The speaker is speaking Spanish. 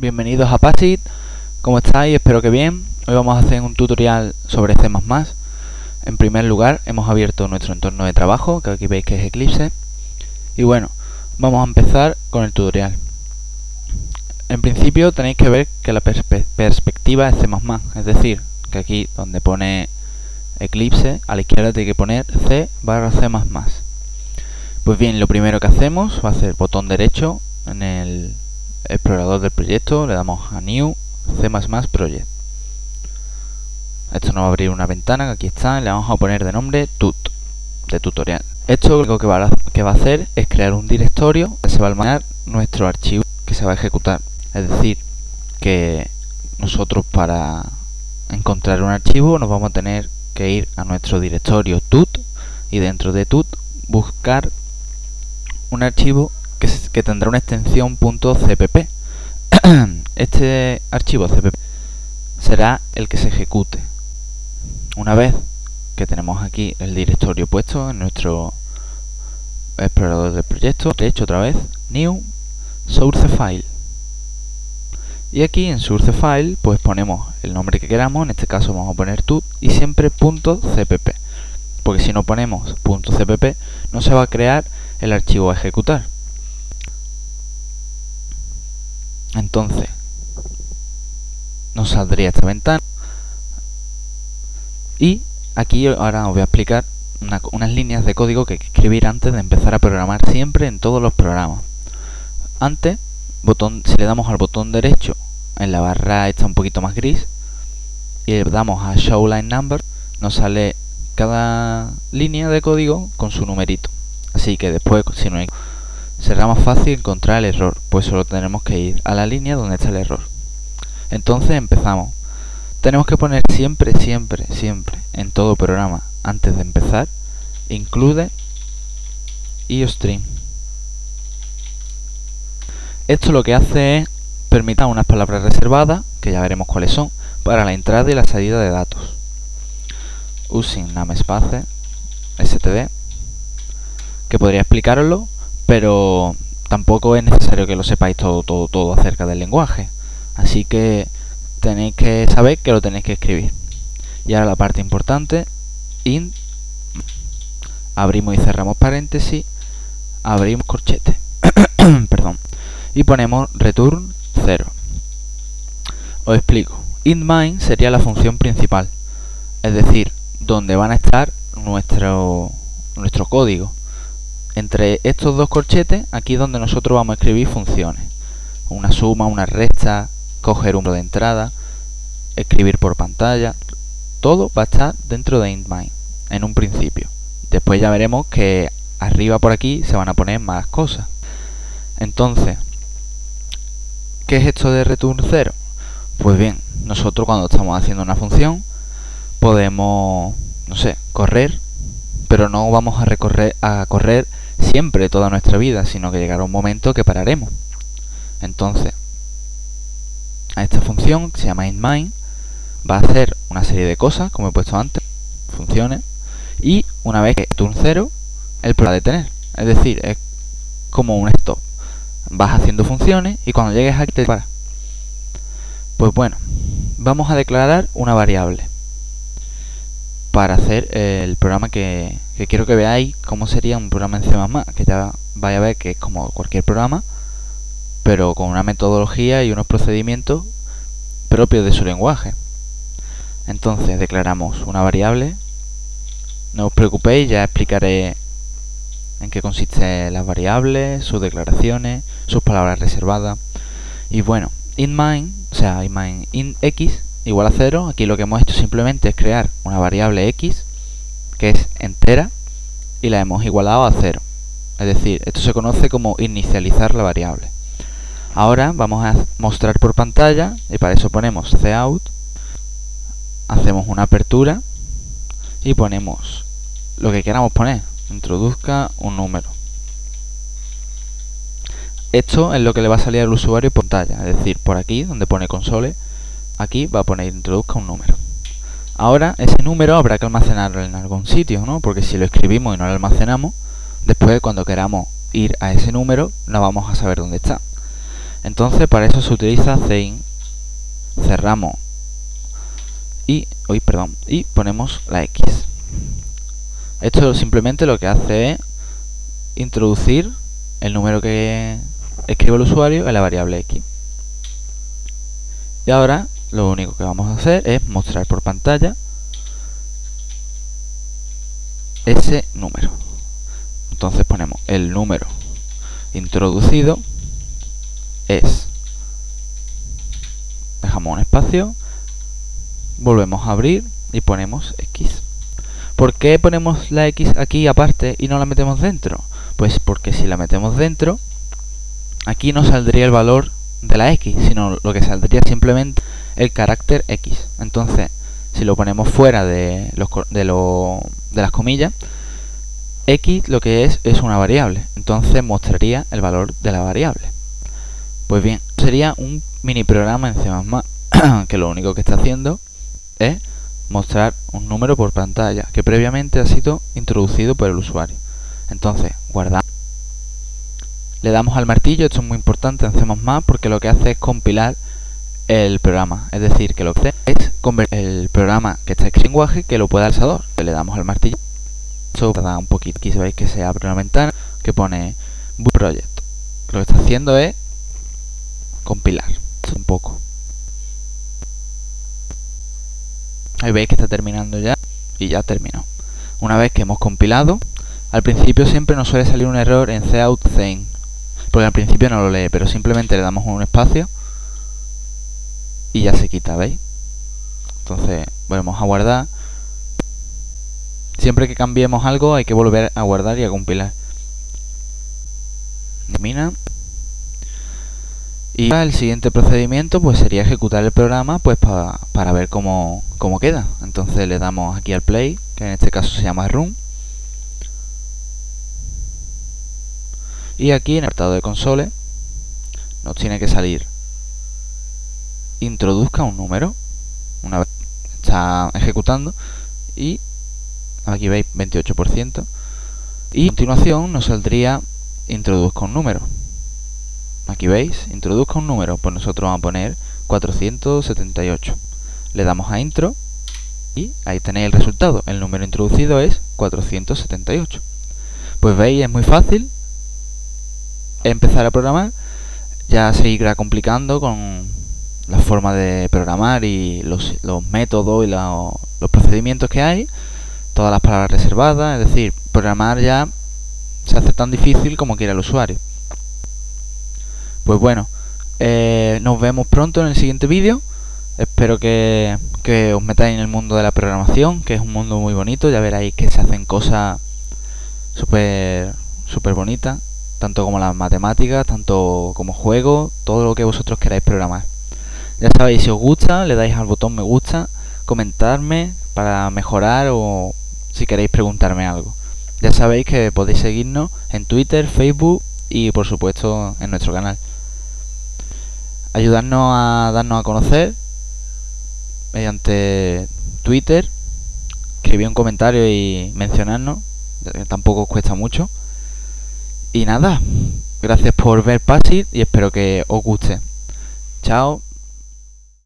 Bienvenidos a Pasit, ¿cómo estáis? Espero que bien. Hoy vamos a hacer un tutorial sobre C++. En primer lugar, hemos abierto nuestro entorno de trabajo, que aquí veis que es Eclipse. Y bueno, vamos a empezar con el tutorial. En principio tenéis que ver que la perspectiva es C++, es decir, que aquí donde pone Eclipse, a la izquierda tiene que poner C barra C++. Pues bien, lo primero que hacemos va a ser botón derecho en el explorador del proyecto, le damos a New C++ Project. Esto nos va a abrir una ventana que aquí está le vamos a poner de nombre tut, de tutorial. Esto lo que va, a, que va a hacer es crear un directorio que se va a almacenar nuestro archivo que se va a ejecutar. Es decir, que nosotros para encontrar un archivo nos vamos a tener que ir a nuestro directorio tut y dentro de tut buscar un archivo que, tendrá una extensión .cpp. este archivo cpp será el que se ejecute. Una vez que tenemos aquí el directorio puesto en nuestro explorador del proyecto, hecho otra vez, new source file. Y aquí en source file pues ponemos el nombre que queramos, en este caso vamos a poner tut y siempre .cpp. Porque si no ponemos .cpp no se va a crear el archivo a ejecutar. Entonces, nos saldría esta ventana. Y aquí ahora os voy a explicar unas líneas de código que hay que escribir antes de empezar a programar siempre en todos los programas. Antes, botón, si le damos al botón derecho en la barra está un poquito más gris y le damos a Show Line Number, nos sale cada línea de código con su numerito. Así que después, si no hay será más fácil encontrar el error, pues solo tenemos que ir a la línea donde está el error. Entonces empezamos. Tenemos que poner siempre, siempre, siempre, en todo programa, antes de empezar, include iostream. Esto lo que hace es permitir unas palabras reservadas, que ya veremos cuáles son, para la entrada y la salida de datos. Using namespace std, que podría explicaroslo, pero tampoco es necesario que lo sepáis todo, todo, todo acerca del lenguaje. Así que tenéis que saber que lo tenéis que escribir. Y ahora la parte importante, int, abrimos y cerramos paréntesis, abrimos corchete, perdón, y ponemos return 0. Os explico. int main sería la función principal, es decir, donde van a estar nuestro, nuestro código entre estos dos corchetes, aquí es donde nosotros vamos a escribir funciones. Una suma, una resta, coger un de entrada, escribir por pantalla. Todo va a estar dentro de IntMind, en un principio. Después ya veremos que arriba por aquí se van a poner más cosas. Entonces, ¿qué es esto de return 0? Pues bien, nosotros cuando estamos haciendo una función podemos, no sé, correr, pero no vamos a, recorrer, a correr siempre toda nuestra vida, sino que llegará un momento que pararemos. Entonces, a esta función que se llama inMind va a hacer una serie de cosas, como he puesto antes, funciones, y una vez que turn 0, el va a detener. Es decir, es como un stop. Vas haciendo funciones y cuando llegues aquí te para. Pues bueno, vamos a declarar una variable para hacer el programa que, quiero que veáis cómo sería un programa en C++, que ya vaya a ver que es como cualquier programa, pero con una metodología y unos procedimientos propios de su lenguaje. Entonces declaramos una variable, no os preocupéis, ya explicaré en qué consiste las variables, sus declaraciones, sus palabras reservadas. Y bueno, in main, o sea, in main in x igual a 0. Aquí lo que hemos hecho simplemente es crear una variable x que es entera y la hemos igualado a 0. Es decir, esto se conoce como inicializar la variable. Ahora vamos a mostrar por pantalla y para eso ponemos cout, hacemos una apertura y ponemos lo que queramos poner, introduzca un número. Esto es lo que le va a salir al usuario por pantalla, es decir, por aquí donde pone console aquí va a poner introduzca un número. Ahora ese número habrá que almacenarlo en algún sitio, ¿no? Porque si lo escribimos y no lo almacenamos, después cuando queramos ir a ese número no vamos a saber dónde está. Entonces para eso se utiliza Zein. Cerramos y, hoy perdón, y ponemos la X. Esto simplemente lo que hace es introducir el número que escribe el usuario en la variable X. Y ahora lo único que vamos a hacer es mostrar por pantalla ese número. Entonces ponemos el número introducido es dejamos un espacio volvemos a abrir y ponemos X ¿por qué ponemos la X aquí aparte y no la metemos dentro? pues porque si la metemos dentro aquí no saldría el valor de la X sino lo que saldría simplemente el carácter X entonces si lo ponemos fuera de, los, de, de las comillas X lo que es es una variable entonces mostraría el valor de la variable pues bien, sería un mini programa en C++ que lo único que está haciendo es mostrar un número por pantalla que previamente ha sido introducido por el usuario. Entonces, guardamos. Le damos al martillo, esto es muy importante en C++ porque lo que hace es compilar el programa. Es decir, que lo que es convertir el programa que está en lenguaje que lo pueda alzador. Le damos al martillo. Esto da un poquito. Aquí veis que se abre una ventana que pone Boot Project. Lo que está haciendo es compilar un poco. Ahí veis que está terminando ya y ya terminó. Una vez que hemos compilado, al principio siempre nos suele salir un error en cout porque al principio no lo lee, pero simplemente le damos un espacio y ya se quita, ¿veis? Entonces volvemos a guardar. Siempre que cambiemos algo hay que volver a guardar y a compilar. Termina. Y el siguiente procedimiento pues sería ejecutar el programa pues para ver cómo, cómo queda. Entonces le damos aquí al play, que en este caso se llama run. Y aquí en el apartado de console nos tiene que salir introduzca un número una vez está ejecutando y aquí veis 28% y a continuación nos saldría introduzca un número Aquí veis, introduzca un número, pues nosotros vamos a poner 478. Le damos a intro y ahí tenéis el resultado. El número introducido es 478. Pues veis, es muy fácil empezar a programar. Ya se irá complicando con la forma de programar y los, métodos y los procedimientos que hay. Todas las palabras reservadas, es decir, programar ya se hace tan difícil como quiera el usuario. Pues bueno, eh, nos vemos pronto en el siguiente vídeo. Espero que, os metáis en el mundo de la programación, que es un mundo muy bonito. Ya veréis que se hacen cosas súper super bonitas, tanto como las matemáticas, tanto como juegos, todo lo que vosotros queráis programar. Ya sabéis, si os gusta, le dais al botón me gusta, comentarme para mejorar o si queréis preguntarme algo. Ya sabéis que podéis seguirnos en Twitter, Facebook y por supuesto en nuestro canal ayudarnos a darnos a conocer mediante Twitter, escribir un comentario y mencionarnos, tampoco os cuesta mucho. Y nada, gracias por ver Pasit y espero que os guste. Chao.